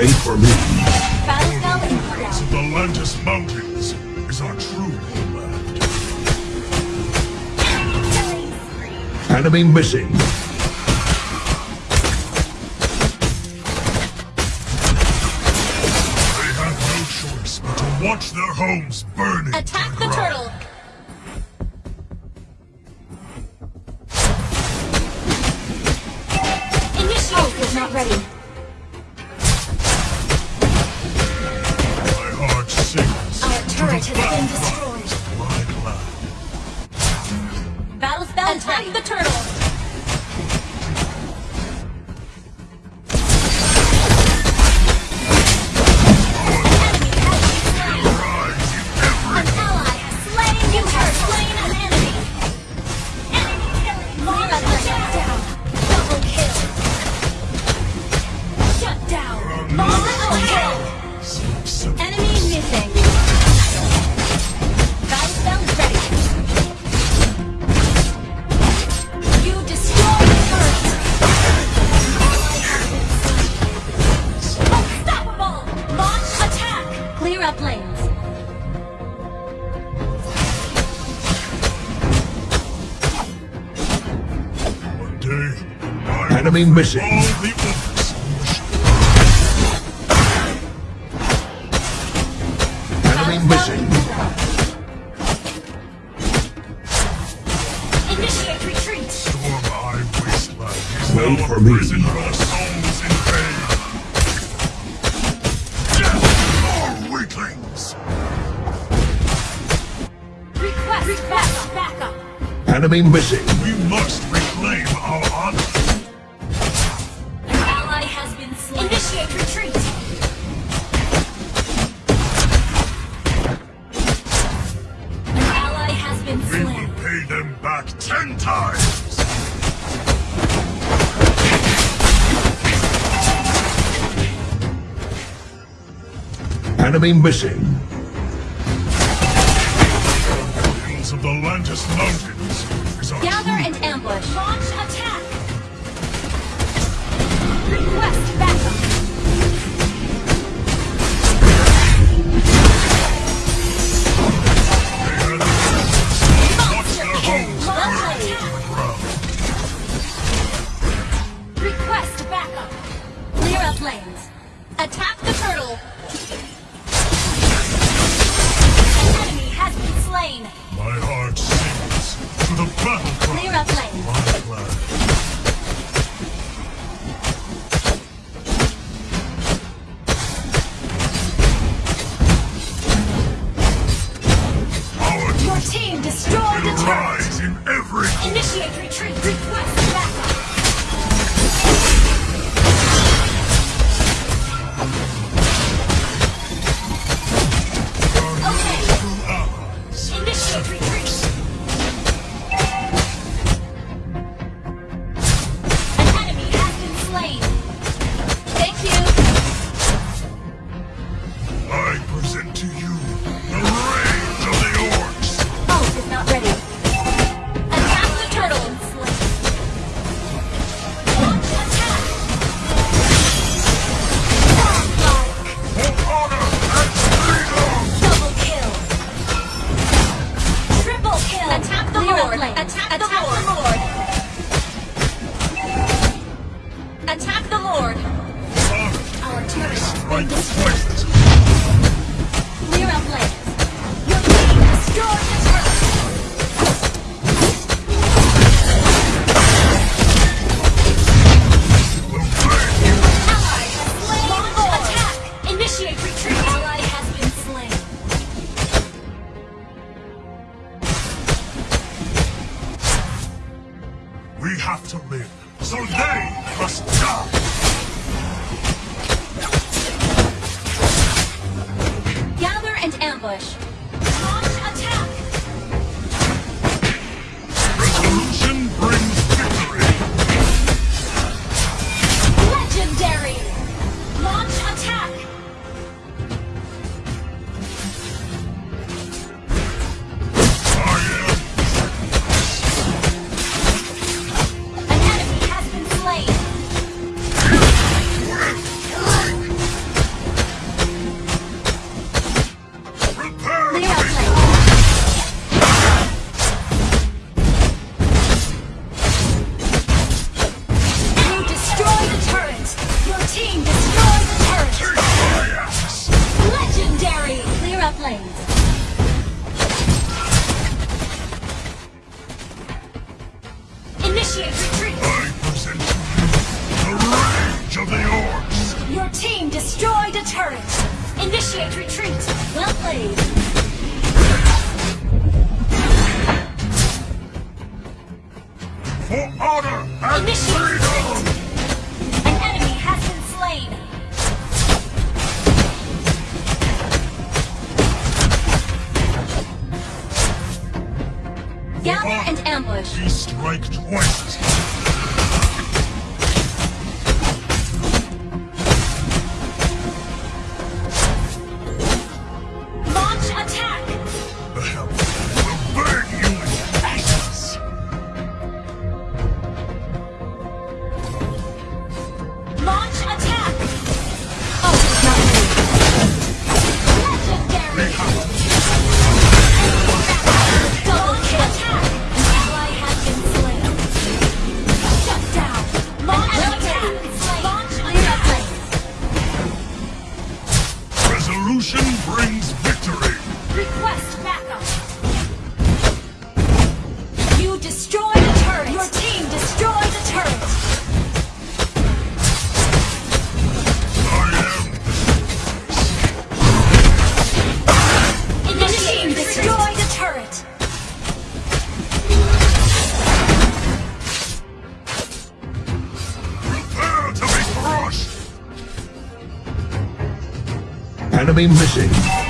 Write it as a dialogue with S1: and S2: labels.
S1: way for me.
S2: The Lantis Mountains is our true homeland.
S1: Enemy missing.
S2: They have no choice but to watch their homes burning.
S3: Attack the turtle! not ready. Enemy missing.
S1: Enemy missing.
S3: Initiate retreat.
S2: Storm I wasteland.
S1: Wait for me. enemy missing.
S2: We must reclaim our honor.
S3: An ally has been slain. Initiate retreat. An ally has been slain.
S2: We will pay them back ten times.
S1: Enemy missing.
S2: The Hills of the Lantis Mountains
S3: Gather Attack, attack, attack,
S2: to live, so they must die!
S3: Gather and ambush.
S4: Gather and ambush.
S3: We strike twice. Be
S1: missing.